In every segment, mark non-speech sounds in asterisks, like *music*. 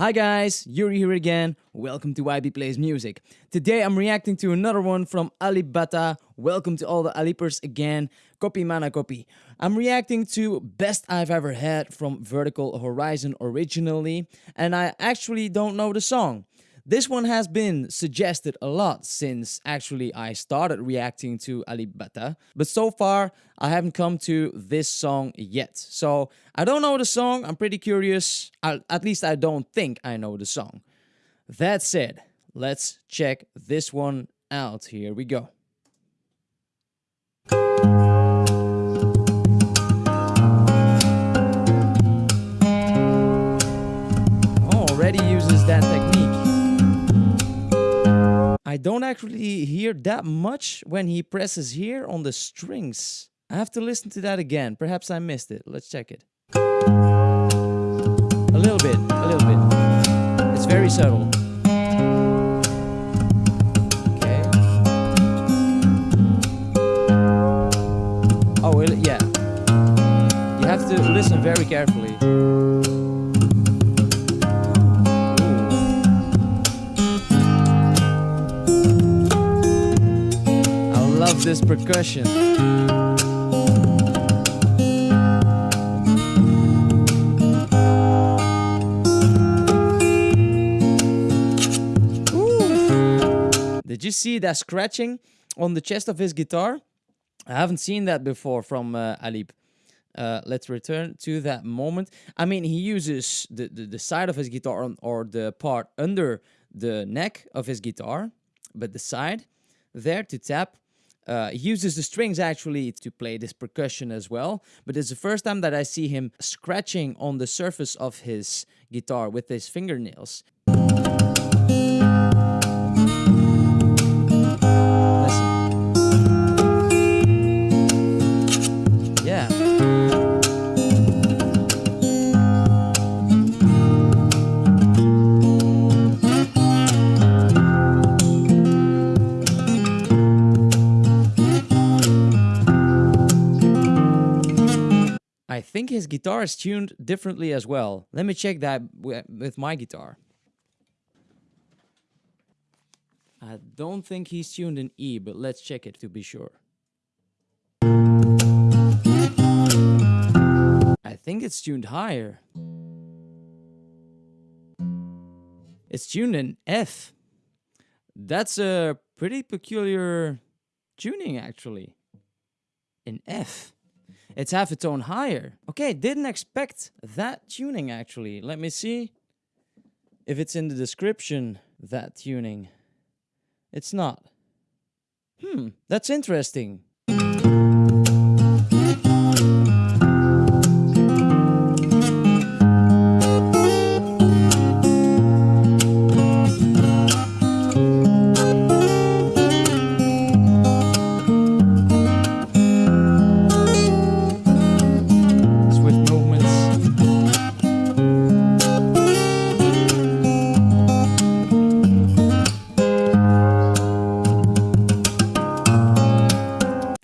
Hi guys, Yuri here again. Welcome to YB Plays Music. Today I'm reacting to another one from Alip Ba Ta. Welcome to all the Alipers again. Copy mana copy. I'm reacting to Best I've Ever Had from Vertical Horizon originally, and I actually don't know the song. This one has been suggested a lot since actually I started reacting to Alip Ba Ta, but so far I haven't come to this song yet. So I don't know the song, I'm pretty curious, I, at least I don't think I know the song. That said, let's check this one out. Here we go. Actually hear that much when he presses here on the strings. I have to listen to that again. Perhaps I missed it. Let's check it. A little bit, a little bit. It's very subtle. Okay. Oh, yeah. You have to listen very carefully. Percussion. Did you see that scratching on the chest of his guitar? I haven't seen that before from uh, Alip. Uh, let's return to that moment. I mean, he uses the, the, the side of his guitar on, or the part under the neck of his guitar, but the side there to tap uh, he uses the strings actually to play this percussion as well, but it's the first time that I see him scratching on the surface of his guitar with his fingernails. Think his guitar is tuned differently as well. Let me check that with my guitar. I don't think he's tuned in E, but let's check it to be sure. I think it's tuned higher. It's tuned in F. That's a pretty peculiar tuning actually. In F. It's half a tone higher. Okay, didn't expect that tuning actually. Let me see if it's in the description, that tuning. It's not. Hmm, that's interesting.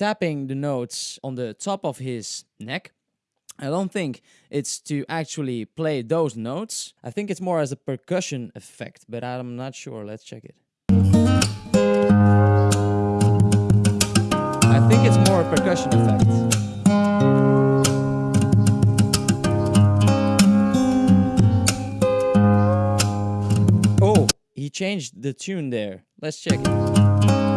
Tapping the notes on the top of his neck. I don't think it's to actually play those notes. I think it's more as a percussion effect, but I'm not sure. Let's check it. I think it's more a percussion effect. Oh, he changed the tune there. Let's check it.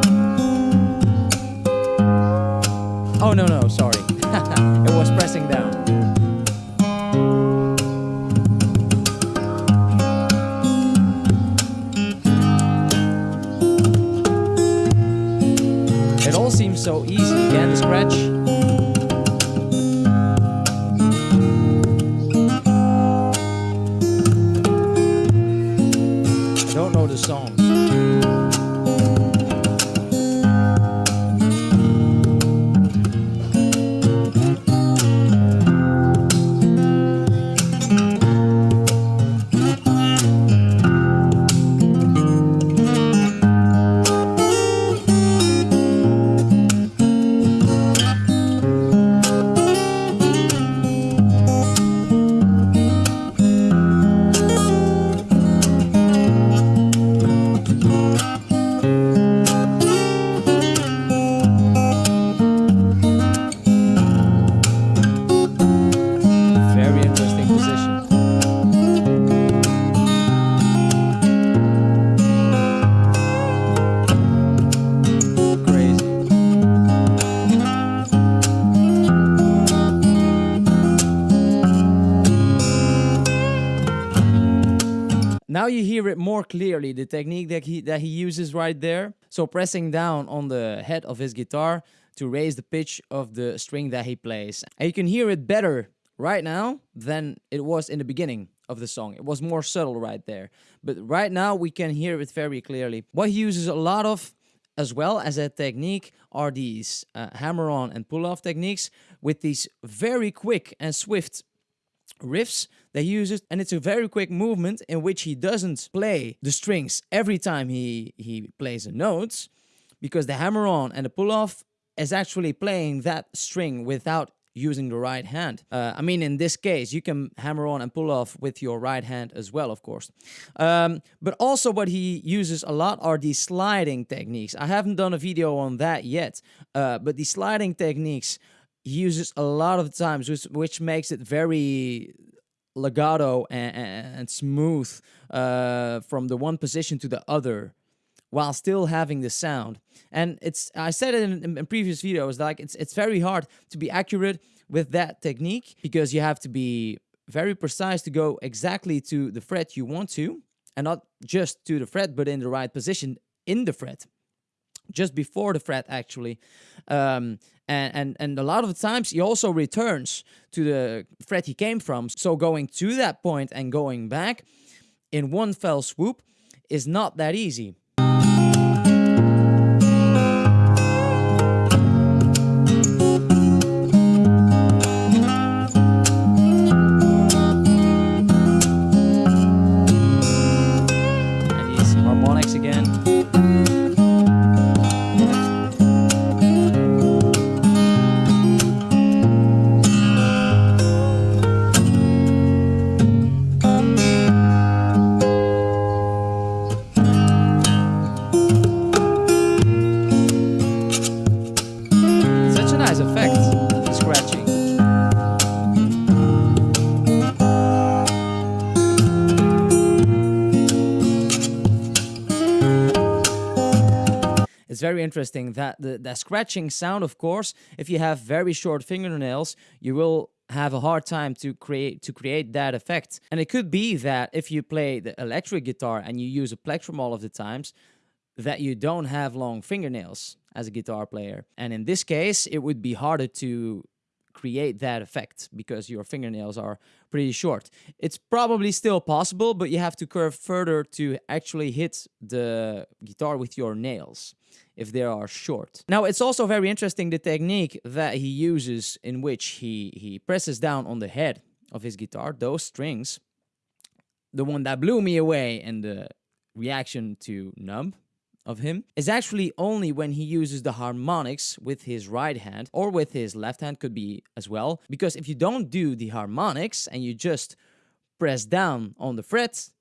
Oh, no, no, sorry. *laughs* it was pressing down. It all seems so easy. Again, scratch. Now you hear it more clearly, the technique that he, that he uses right there. So pressing down on the head of his guitar to raise the pitch of the string that he plays. And you can hear it better right now than it was in the beginning of the song. It was more subtle right there. But right now we can hear it very clearly. What he uses a lot of as well as a technique are these uh, hammer on and pull off techniques with these very quick and swift riffs that he uses and it's a very quick movement in which he doesn't play the strings every time he he plays a note because the hammer on and the pull off is actually playing that string without using the right hand. Uh, I mean, in this case, you can hammer on and pull off with your right hand as well, of course. Um, but also what he uses a lot are these sliding techniques. I haven't done a video on that yet, uh, but the sliding techniques uses a lot of times, which, which makes it very legato and, and smooth uh, from the one position to the other while still having the sound. And it's I said it in, in, previous videos, like it's it's very hard to be accurate with that technique because you have to be very precise to go exactly to the fret you want to, and not just to the fret, but in the right position in the fret, just before the fret actually. Um, and, and, and a lot of times he also returns to the fret he came from. So going to that point and going back in one fell swoop is not that easy. It's very interesting that the, the scratching sound, of course, if you have very short fingernails, you will have a hard time to create to create that effect. And it could be that if you play the electric guitar and you use a plectrum all of the times, that you don't have long fingernails as a guitar player. And in this case, it would be harder to create that effect because your fingernails are pretty short. It's probably still possible, but you have to curve further to actually hit the guitar with your nails if they are short. Now, it's also very interesting the technique that he uses in which he, he presses down on the head of his guitar, those strings. The one that blew me away and the reaction to Numb of him is actually only when he uses the harmonics with his right hand or with his left hand could be as well. Because if you don't do the harmonics and you just press down on the frets,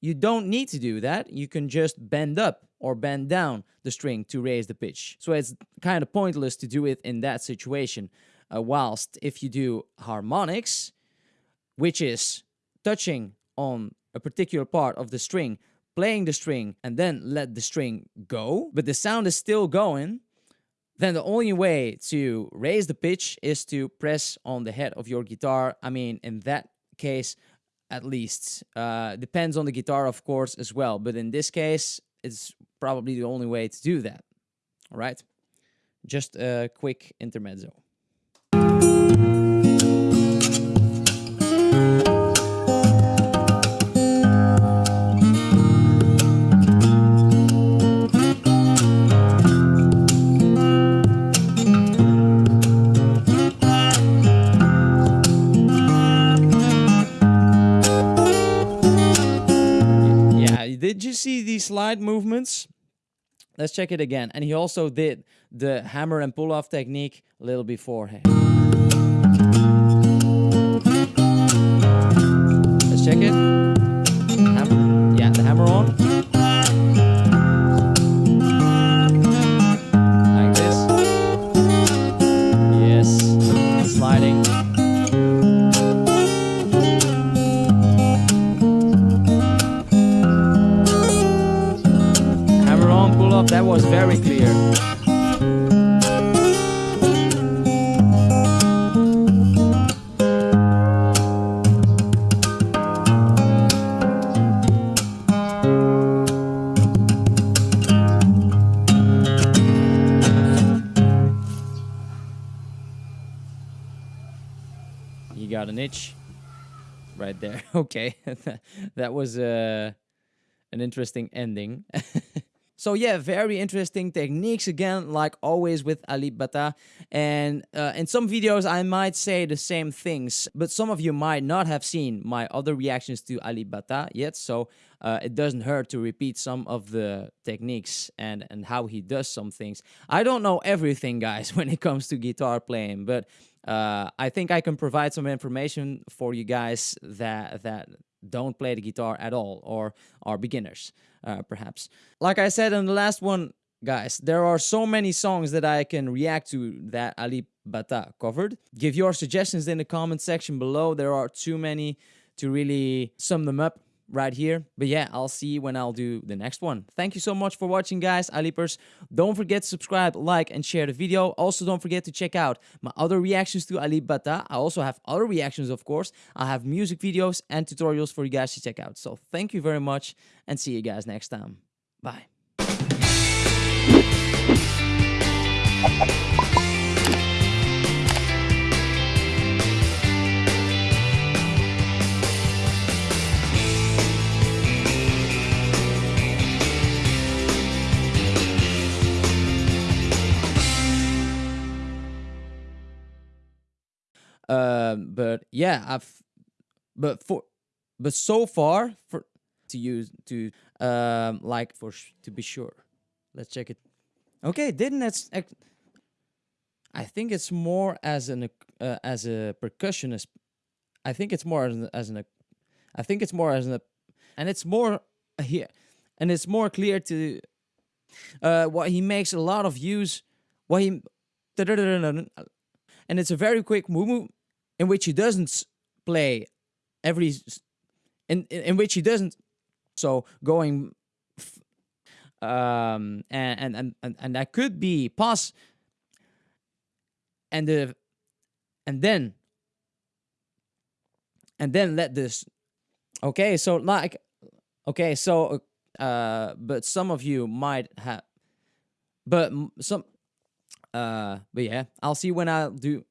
you don't need to do that. You can just bend up or bend down the string to raise the pitch. So it's kind of pointless to do it in that situation. Uh, whilst if you do harmonics, which is touching on a particular part of the string, playing the string, and then let the string go, but the sound is still going, then the only way to raise the pitch is to press on the head of your guitar. I mean, in that case, at least. Uh, depends on the guitar, of course, as well. But in this case, it's probably the only way to do that. All right? Just a quick intermezzo. Yeah, did you see these slide movements? Let's check it again. And he also did the hammer and pull off technique a little beforehand. Let's check it. Hammer. Yeah, the hammer on. that was very clear. You got an itch right there. *laughs* Okay, *laughs* that was uh, an interesting ending. *laughs* so yeah, very interesting techniques again, like always with Alip Ba Ta. And uh, in some videos, I might say the same things, but some of you might not have seen my other reactions to Alip Ba Ta yet. So uh, it doesn't hurt to repeat some of the techniques and, and how he does some things. I don't know everything, guys, *laughs* when it comes to guitar playing, but uh, I think I can provide some information for you guys that that don't play the guitar at all or are beginners, uh, perhaps. Like I said in the last one, guys, there are so many songs that I can react to that Ali Bata covered. Give your suggestions in the comment section below. There are too many to really sum them up right here. But yeah, I'll see when I'll do the next one. Thank you so much for watching, guys. Alipers, don't forget to subscribe, like, and share the video. Also, don't forget to check out my other reactions to Alip Ba Ta. I also have other reactions, of course. I have music videos and tutorials for you guys to check out. So thank you very much and see you guys next time. Bye. But yeah, I've, but for, but so far for to use to um like for to be sure, let's check it. Okay, didn't that's. I think it's more as an uh, as a percussionist. I think it's more as an, as an I think it's more as an and it's more here and it's more clear to uh what he makes a lot of use what he and it's a very quick move in which he doesn't play every in in which he doesn't so going um and and and, and that could be pass and the and then and then let this okay so like okay so uh but some of you might have but some uh but yeah i'll see when i do